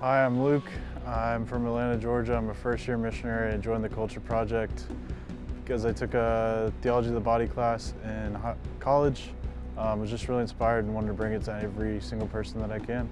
Hi, I'm Luke. I'm from Atlanta, Georgia. I'm a first year missionary. I joined the Culture Project because I took a Theology of the Body class in college. I was just really inspired and wanted to bring it to every single person that I can.